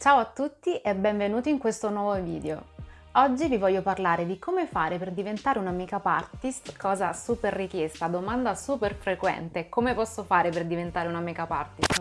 Ciao a tutti e benvenuti in questo nuovo video. Oggi vi voglio parlare di come fare per diventare una make-up artist, cosa super richiesta, domanda super frequente, come posso fare per diventare una make-up artist?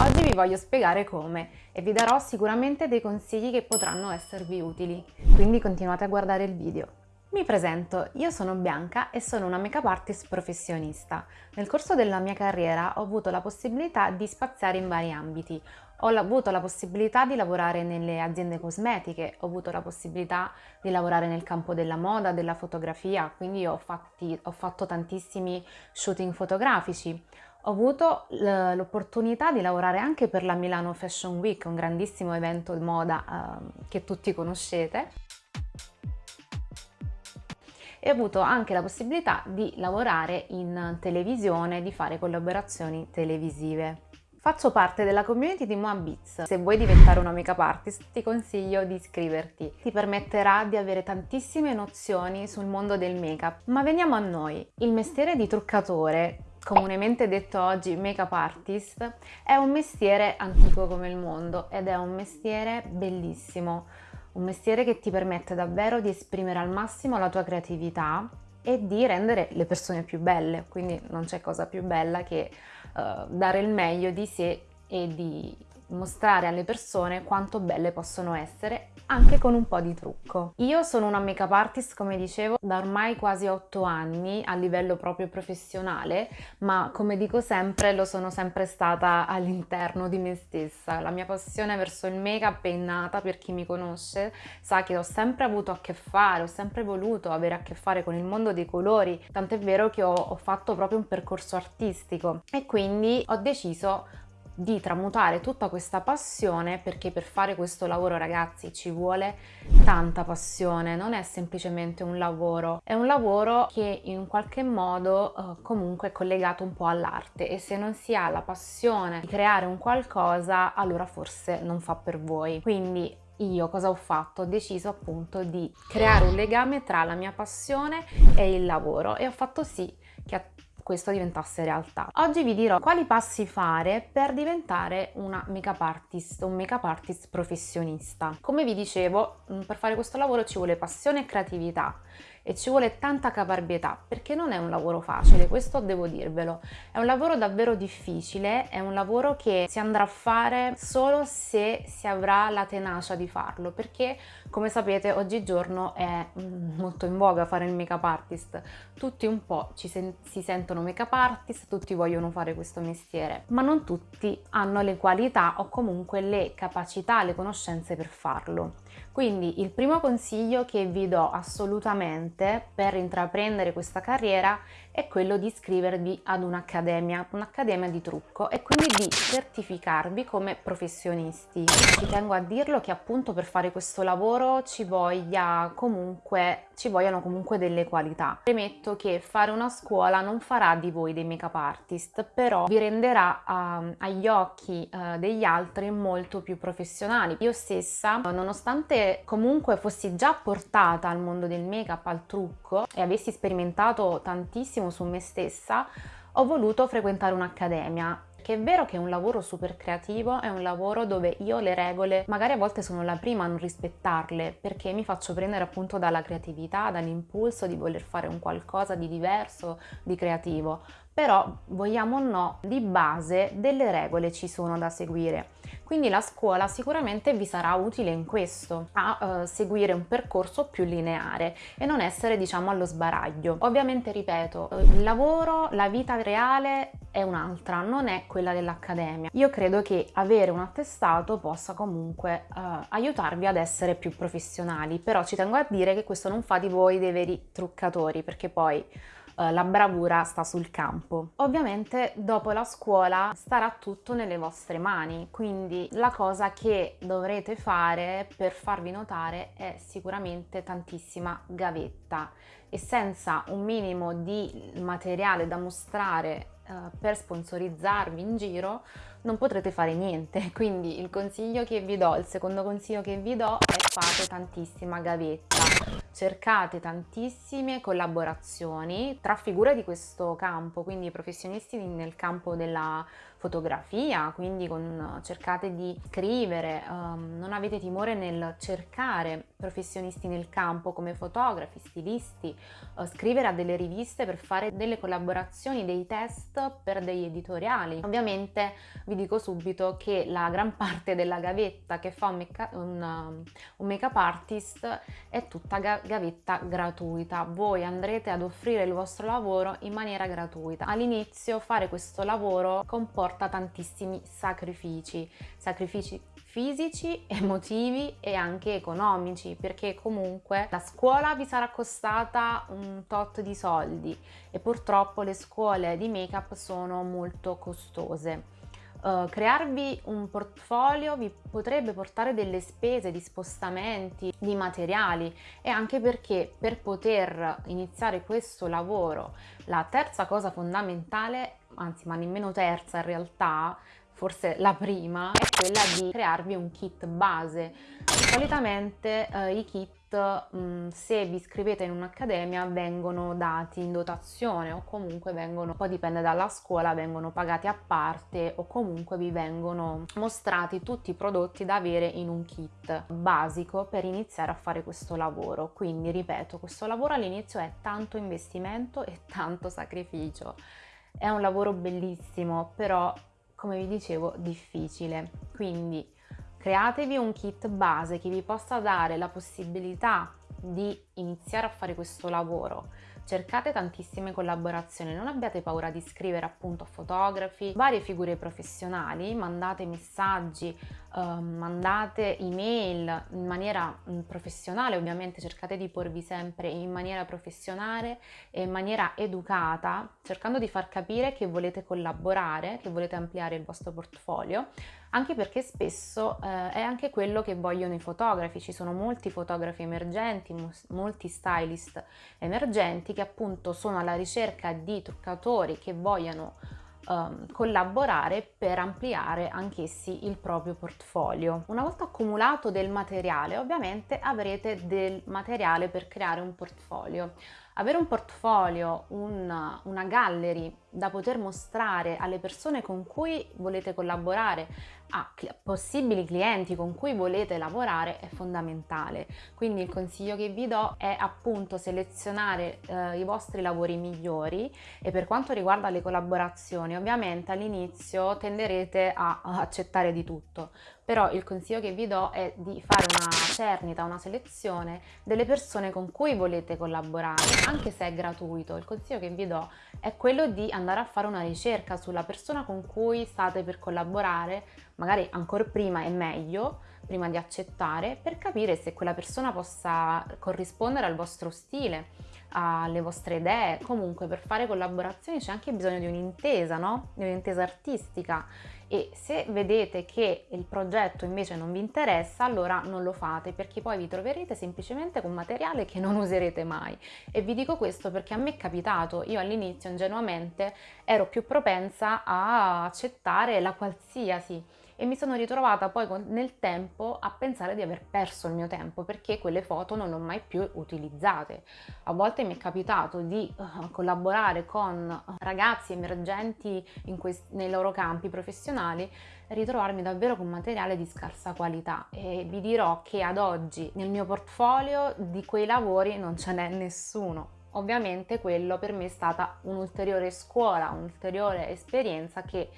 Oggi vi voglio spiegare come e vi darò sicuramente dei consigli che potranno esservi utili, quindi continuate a guardare il video. Mi presento, io sono Bianca e sono una make-up artist professionista. Nel corso della mia carriera ho avuto la possibilità di spaziare in vari ambiti. Ho avuto la possibilità di lavorare nelle aziende cosmetiche, ho avuto la possibilità di lavorare nel campo della moda, della fotografia, quindi ho, fatti, ho fatto tantissimi shooting fotografici. Ho avuto l'opportunità di lavorare anche per la Milano Fashion Week, un grandissimo evento di moda eh, che tutti conoscete e ho avuto anche la possibilità di lavorare in televisione, di fare collaborazioni televisive. Faccio parte della community di Moabits. Se vuoi diventare una make-up artist ti consiglio di iscriverti. Ti permetterà di avere tantissime nozioni sul mondo del make-up. Ma veniamo a noi. Il mestiere di truccatore comunemente detto oggi make-up artist, è un mestiere antico come il mondo ed è un mestiere bellissimo un mestiere che ti permette davvero di esprimere al massimo la tua creatività e di rendere le persone più belle, quindi non c'è cosa più bella che uh, dare il meglio di sé e di mostrare alle persone quanto belle possono essere anche con un po' di trucco. Io sono una make-up artist, come dicevo, da ormai quasi 8 anni a livello proprio professionale, ma come dico sempre, lo sono sempre stata all'interno di me stessa. La mia passione verso il make-up è nata, per chi mi conosce, sa che ho sempre avuto a che fare, ho sempre voluto avere a che fare con il mondo dei colori, tant'è vero che ho, ho fatto proprio un percorso artistico e quindi ho deciso di tramutare tutta questa passione perché per fare questo lavoro ragazzi ci vuole tanta passione non è semplicemente un lavoro è un lavoro che in qualche modo eh, comunque è collegato un po' all'arte e se non si ha la passione di creare un qualcosa allora forse non fa per voi quindi io cosa ho fatto? Ho deciso appunto di creare un legame tra la mia passione e il lavoro e ho fatto sì che questo diventasse realtà. Oggi vi dirò quali passi fare per diventare una make-up artist, un make-up artist professionista. Come vi dicevo, mm, per fare questo lavoro ci vuole passione e creatività e ci vuole tanta caparbietà perché non è un lavoro facile, questo devo dirvelo. È un lavoro davvero difficile, è un lavoro che si andrà a fare solo se si avrà la tenacia di farlo perché come sapete oggigiorno è molto in voga fare il make-up artist. Tutti un po' ci sen si sentono make-up artist, tutti vogliono fare questo mestiere, ma non tutti hanno le qualità o comunque le capacità, le conoscenze per farlo. Quindi il primo consiglio che vi do assolutamente per intraprendere questa carriera è quello di iscrivervi ad un'accademia, un'accademia di trucco e quindi di certificarvi come professionisti. Ci tengo a dirlo che appunto per fare questo lavoro ci, comunque, ci vogliono comunque delle qualità. Premetto che fare una scuola non farà di voi dei make-up artist, però vi renderà uh, agli occhi uh, degli altri molto più professionali. Io stessa, nonostante comunque fossi già portata al mondo del make-up, al trucco e avessi sperimentato tantissimo tantissimo su me stessa, ho voluto frequentare un'accademia che è vero che è un lavoro super creativo, è un lavoro dove io le regole magari a volte sono la prima a non rispettarle perché mi faccio prendere appunto dalla creatività, dall'impulso di voler fare un qualcosa di diverso, di creativo. Però vogliamo o no, di base delle regole ci sono da seguire quindi la scuola sicuramente vi sarà utile in questo, a uh, seguire un percorso più lineare e non essere diciamo allo sbaraglio. Ovviamente ripeto, il lavoro, la vita reale è un'altra, non è quella dell'accademia. Io credo che avere un attestato possa comunque uh, aiutarvi ad essere più professionali, però ci tengo a dire che questo non fa di voi dei veri truccatori, perché poi eh, la bravura sta sul campo. Ovviamente dopo la scuola starà tutto nelle vostre mani, quindi la cosa che dovrete fare per farvi notare è sicuramente tantissima gavetta. E senza un minimo di materiale da mostrare uh, per sponsorizzarvi in giro non potrete fare niente. Quindi il consiglio che vi do il secondo consiglio che vi do è fate tantissima gavetta cercate tantissime collaborazioni tra figure di questo campo quindi professionisti nel campo della fotografia, quindi con, cercate di scrivere, um, non avete timore nel cercare professionisti nel campo come fotografi, stilisti, uh, scrivere a delle riviste per fare delle collaborazioni, dei test per degli editoriali. Ovviamente vi dico subito che la gran parte della gavetta che fa un, make un, un make-up artist è tutta ga gavetta gratuita. Voi andrete ad offrire il vostro lavoro in maniera gratuita. All'inizio fare questo lavoro comporta tantissimi sacrifici, sacrifici fisici, emotivi e anche economici perché comunque la scuola vi sarà costata un tot di soldi e purtroppo le scuole di make up sono molto costose. Uh, crearvi un portfolio vi potrebbe portare delle spese di spostamenti, di materiali e anche perché per poter iniziare questo lavoro la terza cosa fondamentale, anzi ma nemmeno terza in realtà, forse la prima, è quella di crearvi un kit base. Solitamente eh, i kit, mm, se vi iscrivete in un'accademia, vengono dati in dotazione o comunque vengono, poi dipende dalla scuola, vengono pagati a parte o comunque vi vengono mostrati tutti i prodotti da avere in un kit basico per iniziare a fare questo lavoro. Quindi, ripeto, questo lavoro all'inizio è tanto investimento e tanto sacrificio. È un lavoro bellissimo, però come vi dicevo difficile. Quindi createvi un kit base che vi possa dare la possibilità di iniziare a fare questo lavoro cercate tantissime collaborazioni, non abbiate paura di scrivere appunto a fotografi, varie figure professionali, mandate messaggi, eh, mandate email in maniera mm, professionale, ovviamente cercate di porvi sempre in maniera professionale e in maniera educata, cercando di far capire che volete collaborare, che volete ampliare il vostro portfolio, anche perché spesso eh, è anche quello che vogliono i fotografi, ci sono molti fotografi emergenti, molti stylist emergenti che appunto sono alla ricerca di truccatori che vogliano um, collaborare per ampliare anch'essi il proprio portfolio. Una volta accumulato del materiale ovviamente avrete del materiale per creare un portfolio. Avere un portfolio, una, una gallery da poter mostrare alle persone con cui volete collaborare, a possibili clienti con cui volete lavorare è fondamentale. Quindi il consiglio che vi do è appunto selezionare eh, i vostri lavori migliori e per quanto riguarda le collaborazioni ovviamente all'inizio tenderete a, a accettare di tutto però il consiglio che vi do è di fare una cernita, una selezione delle persone con cui volete collaborare, anche se è gratuito. Il consiglio che vi do è quello di andare a fare una ricerca sulla persona con cui state per collaborare, magari ancora prima è meglio, prima di accettare, per capire se quella persona possa corrispondere al vostro stile alle vostre idee, comunque per fare collaborazioni c'è anche bisogno di un'intesa, no? Di un'intesa artistica. E se vedete che il progetto invece non vi interessa allora non lo fate perché poi vi troverete semplicemente con materiale che non userete mai. E vi dico questo perché a me è capitato, io all'inizio ingenuamente ero più propensa a accettare la qualsiasi e mi sono ritrovata poi nel tempo a pensare di aver perso il mio tempo perché quelle foto non le ho mai più utilizzate. A volte mi è capitato di uh, collaborare con ragazzi emergenti nei loro campi professionali ritrovarmi davvero con materiale di scarsa qualità e vi dirò che ad oggi nel mio portfolio di quei lavori non ce n'è nessuno. Ovviamente quello per me è stata un'ulteriore scuola, un'ulteriore esperienza che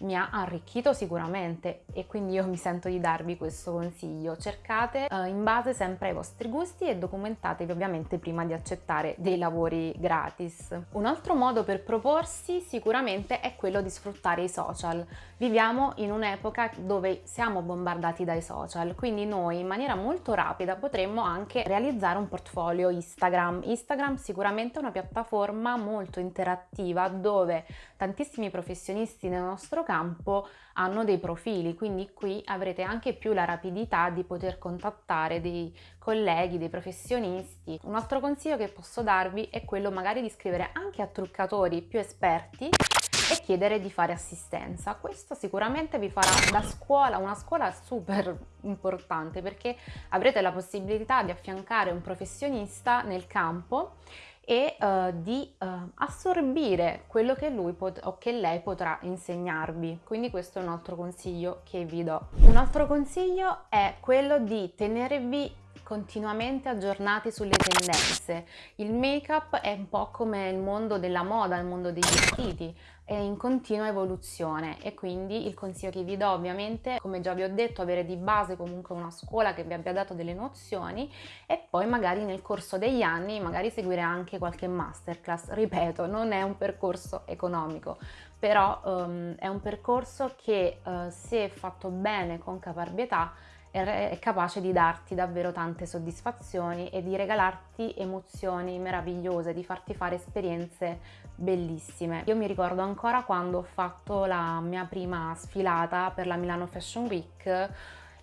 mi ha arricchito sicuramente e quindi io mi sento di darvi questo consiglio. Cercate uh, in base sempre ai vostri gusti e documentatevi ovviamente prima di accettare dei lavori gratis. Un altro modo per proporsi sicuramente è quello di sfruttare i social. Viviamo in un'epoca dove siamo bombardati dai social, quindi noi in maniera molto rapida potremmo anche realizzare un portfolio Instagram. Instagram sicuramente è una piattaforma molto interattiva dove tantissimi professionisti nel nostro campo hanno dei profili, quindi qui avrete anche più la rapidità di poter contattare dei colleghi, dei professionisti. Un altro consiglio che posso darvi è quello magari di scrivere anche a truccatori più esperti e chiedere di fare assistenza. Questo sicuramente vi farà da scuola, una scuola super importante perché avrete la possibilità di affiancare un professionista nel campo e uh, di uh, assorbire quello che lui o che lei potrà insegnarvi. Quindi questo è un altro consiglio che vi do. Un altro consiglio è quello di tenervi continuamente aggiornati sulle tendenze. Il make-up è un po' come il mondo della moda, il mondo dei vestiti, è in continua evoluzione e quindi il consiglio che vi do ovviamente, come già vi ho detto, avere di base comunque una scuola che vi abbia dato delle nozioni e poi magari nel corso degli anni magari seguire anche qualche masterclass. Ripeto, non è un percorso economico, però um, è un percorso che uh, se fatto bene con caparbietà è capace di darti davvero tante soddisfazioni e di regalarti emozioni meravigliose, di farti fare esperienze bellissime. Io mi ricordo ancora quando ho fatto la mia prima sfilata per la Milano Fashion Week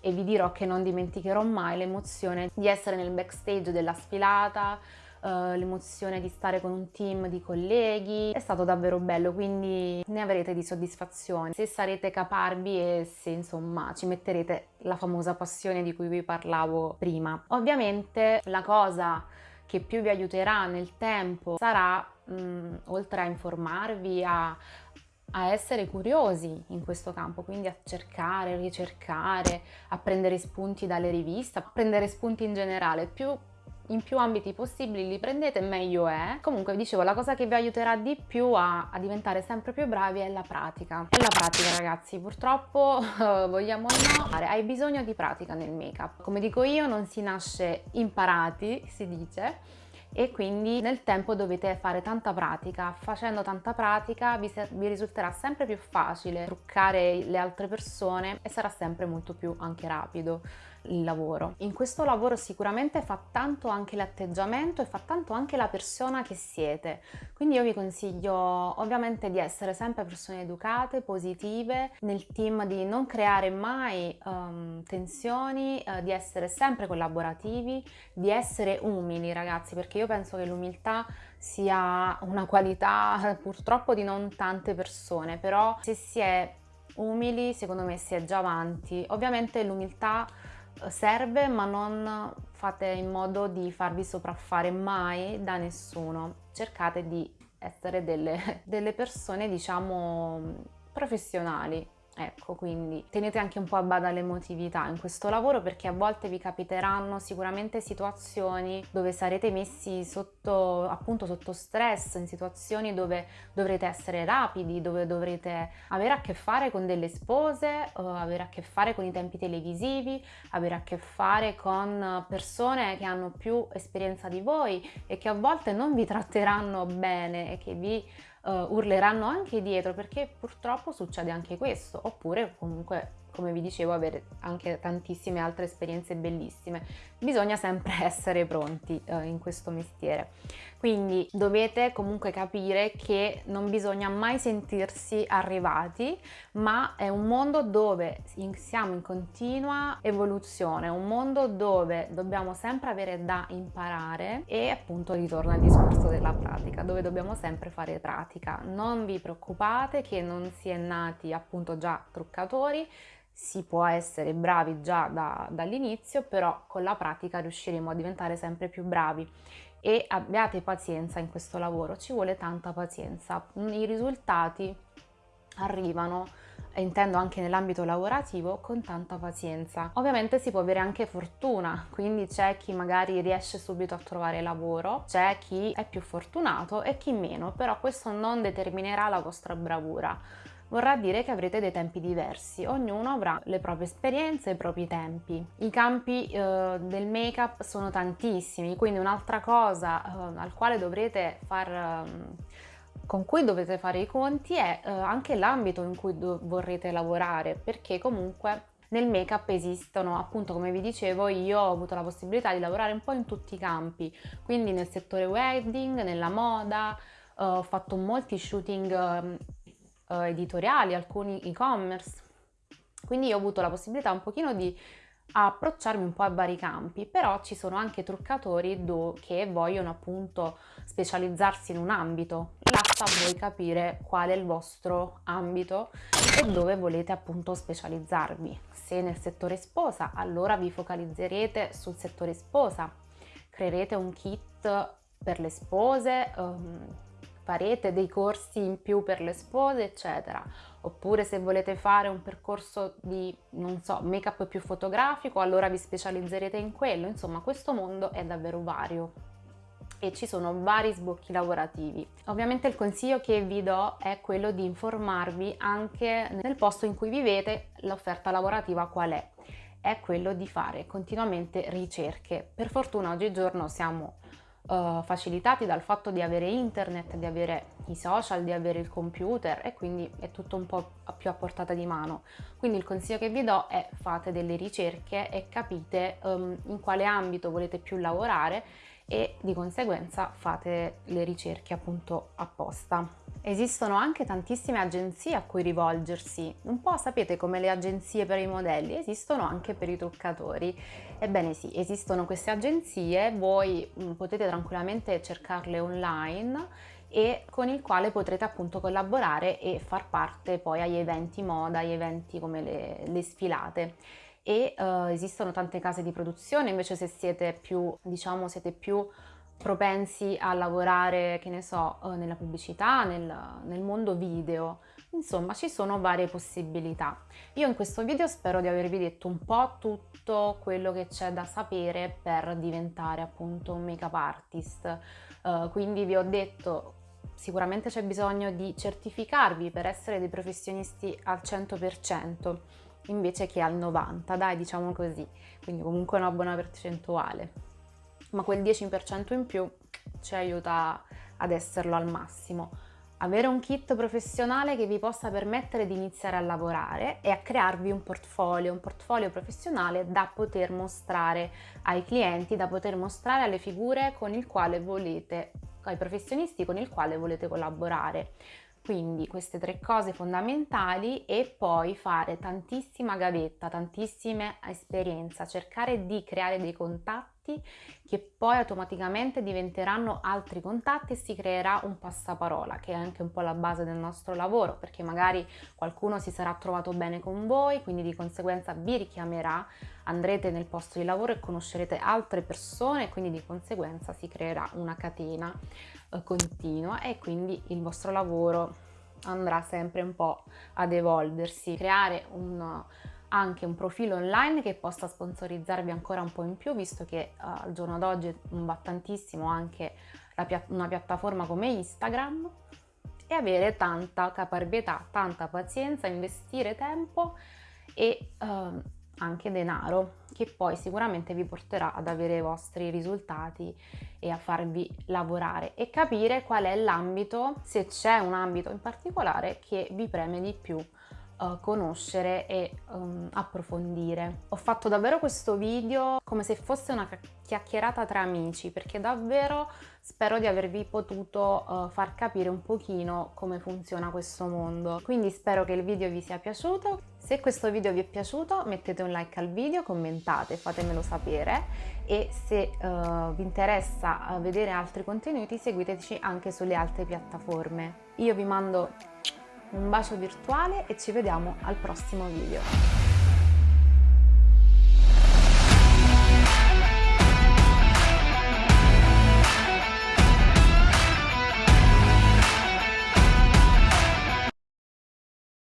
e vi dirò che non dimenticherò mai l'emozione di essere nel backstage della sfilata, uh, l'emozione di stare con un team di colleghi, è stato davvero bello, quindi ne avrete di soddisfazione. Se sarete caparbi e se insomma ci metterete la famosa passione di cui vi parlavo prima. Ovviamente la cosa che più vi aiuterà nel tempo sarà, mh, mm, oltre a informarvi, a, a essere curiosi in questo campo, quindi a cercare, ricercare, a prendere spunti dalle riviste, a prendere spunti in generale. Più in più ambiti possibili li prendete meglio è. Comunque vi dicevo la cosa che vi aiuterà di più a, a diventare sempre più bravi è la pratica. È la pratica ragazzi, purtroppo vogliamo o no, hai bisogno di pratica nel make up. Come dico io non si nasce imparati, si dice, e quindi nel tempo dovete fare tanta pratica. Facendo tanta pratica vi, vi, risulterà sempre più facile truccare le altre persone e sarà sempre molto più anche rapido il lavoro. In questo lavoro sicuramente fa tanto anche l'atteggiamento e fa tanto anche la persona che siete. Quindi io vi consiglio ovviamente di essere sempre persone educate, positive, nel team di non creare mai um, tensioni, uh, di essere sempre collaborativi, di essere umili ragazzi, perché io penso che l'umiltà sia una qualità purtroppo di non tante persone, però se si è umili secondo me si è già avanti. Ovviamente l'umiltà serve ma non fate in modo di farvi sopraffare mai da nessuno. Cercate di essere delle, delle persone diciamo professionali Ecco, quindi tenete anche un po' a bada l'emotività in questo lavoro perché a volte vi capiteranno sicuramente situazioni dove sarete messi sotto, appunto sotto stress, in situazioni dove dovrete essere rapidi, dove dovrete avere a che fare con delle spose, avere a che fare con i tempi televisivi, avere a che fare con persone che hanno più esperienza di voi e che a volte non vi tratteranno bene e che vi uh, urleranno anche dietro perché purtroppo succede anche questo. Oppure comunque come vi dicevo avere anche tantissime altre esperienze bellissime. Bisogna sempre essere pronti uh, in questo mestiere quindi dovete comunque capire che non bisogna mai sentirsi arrivati ma è un mondo dove siamo in continua evoluzione un mondo dove dobbiamo sempre avere da imparare e appunto ritorna al discorso della pratica dove dobbiamo sempre fare pratica. Non vi preoccupate che non si è nati appunto già truccatori si può essere bravi già da, dall'inizio, però con la pratica riusciremo a diventare sempre più bravi e abbiate pazienza in questo lavoro, ci vuole tanta pazienza. I risultati arrivano, intendo anche nell'ambito lavorativo, con tanta pazienza. Ovviamente si può avere anche fortuna, quindi c'è chi magari riesce subito a trovare lavoro, c'è chi è più fortunato e chi meno, però questo non determinerà la vostra bravura vorrà dire che avrete dei tempi diversi, ognuno avrà le proprie esperienze i propri tempi. I campi eh, del make-up sono tantissimi, quindi un'altra cosa eh, al quale dovrete far... Eh, con cui dovete fare i conti è eh, anche l'ambito in cui vorrete lavorare, perché comunque nel make-up esistono, appunto come vi dicevo, io ho avuto la possibilità di lavorare un po' in tutti i campi, quindi nel settore wedding, nella moda, uh, ho fatto molti shooting uh, editoriali, alcuni e-commerce. Quindi ho avuto la possibilità un pochino di approcciarmi un po' a vari campi, però ci sono anche truccatori che vogliono appunto specializzarsi in un ambito. Là sta a voi capire qual è il vostro ambito e dove volete appunto specializzarvi. Se nel settore sposa, allora vi focalizzerete sul settore sposa, creerete un kit per le spose, um, farete dei corsi in più per le spose, eccetera. Oppure se volete fare un percorso di, non so, make-up più fotografico, allora vi specializzerete in quello. Insomma, questo mondo è davvero vario e ci sono vari sbocchi lavorativi. Ovviamente il consiglio che vi do è quello di informarvi anche nel posto in cui vivete l'offerta lavorativa qual è. È quello di fare continuamente ricerche. Per fortuna oggigiorno siamo uh, facilitati dal fatto di avere internet, di avere i social, di avere il computer e quindi è tutto un po' più a portata di mano. Quindi il consiglio che vi do è fate delle ricerche e capite um, in quale ambito volete più lavorare e di conseguenza fate le ricerche appunto apposta. Esistono anche tantissime agenzie a cui rivolgersi, un po' sapete come le agenzie per i modelli, esistono anche per i truccatori. Ebbene sì, esistono queste agenzie, voi mm, potete tranquillamente cercarle online e con il quale potrete appunto collaborare e far parte poi agli eventi moda, agli eventi come le, le sfilate e uh, esistono tante case di produzione, invece se siete più, diciamo, siete più propensi a lavorare, che ne so, uh, nella pubblicità, nel, nel mondo video, insomma ci sono varie possibilità. Io in questo video spero di avervi detto un po' tutto quello che c'è da sapere per diventare appunto un make-up artist, uh, quindi vi ho detto sicuramente c'è bisogno di certificarvi per essere dei professionisti al 100%, invece che al 90, dai diciamo così, quindi comunque una buona percentuale. Ma quel 10% in più ci aiuta ad esserlo al massimo. Avere un kit professionale che vi possa permettere di iniziare a lavorare e a crearvi un portfolio, un portfolio professionale da poter mostrare ai clienti, da poter mostrare alle figure con il quale volete, ai professionisti con il quale volete collaborare. Quindi queste tre cose fondamentali e poi fare tantissima gavetta, tantissime esperienze, cercare di creare dei contatti che poi automaticamente diventeranno altri contatti e si creerà un passaparola che è anche un po' la base del nostro lavoro perché magari qualcuno si sarà trovato bene con voi quindi di conseguenza vi richiamerà andrete nel posto di lavoro e conoscerete altre persone quindi di conseguenza si creerà una catena continua e quindi il vostro lavoro andrà sempre un po' ad evolversi. Creare un, anche un profilo online che possa sponsorizzarvi ancora un po' in più visto che uh, al giorno d'oggi va tantissimo anche pia una piattaforma come Instagram e avere tanta caparbietà, tanta pazienza, investire tempo e uh, anche denaro che poi sicuramente vi porterà ad avere i vostri risultati e a farvi lavorare e capire qual è l'ambito, se c'è un ambito in particolare che vi preme di più uh, conoscere e um, approfondire. Ho fatto davvero questo video come se fosse una chiacchierata tra amici perché davvero spero di avervi potuto uh, far capire un pochino come funziona questo mondo. Quindi spero che il video vi sia piaciuto. Se questo video vi è piaciuto mettete un like al video, commentate, fatemelo sapere e se uh, vi interessa vedere altri contenuti seguiteci anche sulle altre piattaforme. Io vi mando un bacio virtuale e ci vediamo al prossimo video.